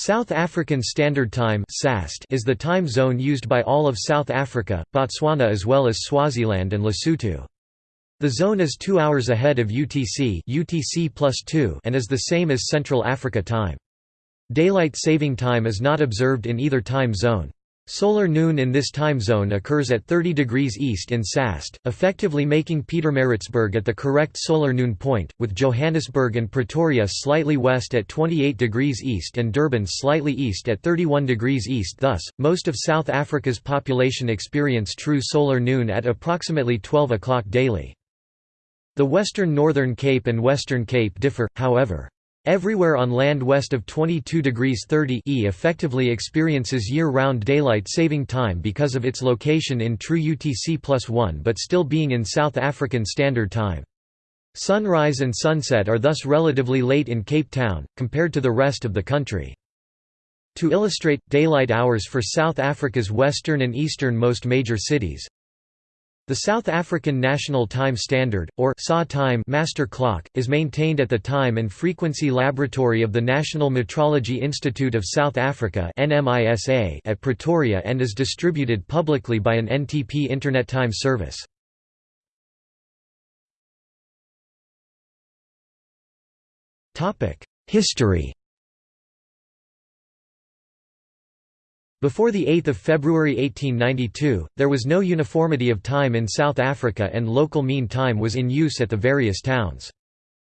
South African Standard Time is the time zone used by all of South Africa, Botswana as well as Swaziland and Lesotho. The zone is two hours ahead of UTC, UTC and is the same as Central Africa time. Daylight saving time is not observed in either time zone. Solar noon in this time zone occurs at 30 degrees east in SAST, effectively making Pietermaritzburg at the correct solar noon point, with Johannesburg and Pretoria slightly west at 28 degrees east and Durban slightly east at 31 degrees east thus, most of South Africa's population experience true solar noon at approximately 12 o'clock daily. The Western Northern Cape and Western Cape differ, however. Everywhere on land west of 22 degrees 30 E effectively experiences year-round daylight saving time because of its location in true UTC plus 1 but still being in South African Standard Time. Sunrise and sunset are thus relatively late in Cape Town, compared to the rest of the country. To illustrate, daylight hours for South Africa's western and eastern-most major cities, the South African National Time Standard, or SA time master clock, is maintained at the Time and Frequency Laboratory of the National Metrology Institute of South Africa at Pretoria and is distributed publicly by an NTP Internet Time service. History Before 8 February 1892, there was no uniformity of time in South Africa and local mean time was in use at the various towns.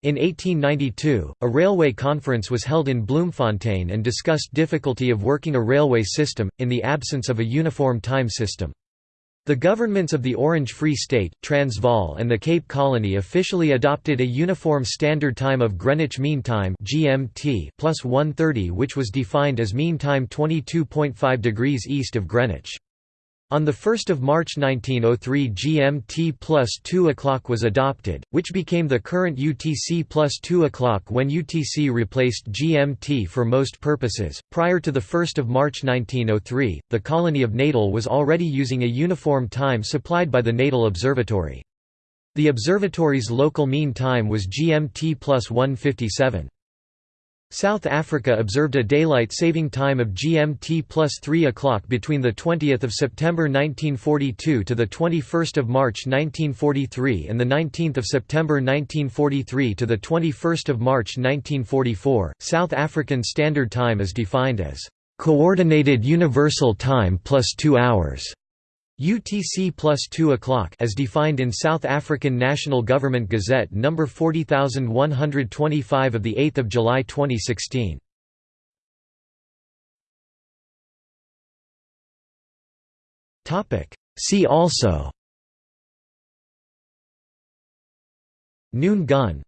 In 1892, a railway conference was held in Bloemfontein and discussed difficulty of working a railway system, in the absence of a uniform time system. The governments of the Orange Free State, Transvaal and the Cape Colony officially adopted a uniform standard time of Greenwich Mean Time (GMT) plus 130 which was defined as mean time 22.5 degrees east of Greenwich. On 1 March 1903 GMT plus 2 o'clock was adopted, which became the current UTC plus 2 o'clock when UTC replaced GMT for most purposes. Prior to 1 March 1903, the colony of Natal was already using a uniform time supplied by the Natal Observatory. The observatory's local mean time was GMT plus 157. South Africa observed a daylight saving time of GMT plus 3 o'clock between 20 September 1942 to 21 March 1943 and 19 September 1943 to 21 March 1944. South African Standard Time is defined as Coordinated Universal Time plus 2 hours. UTC plus 2 o'clock as defined in South African National Government Gazette No. 40125 of 8 July 2016. See also Noon gun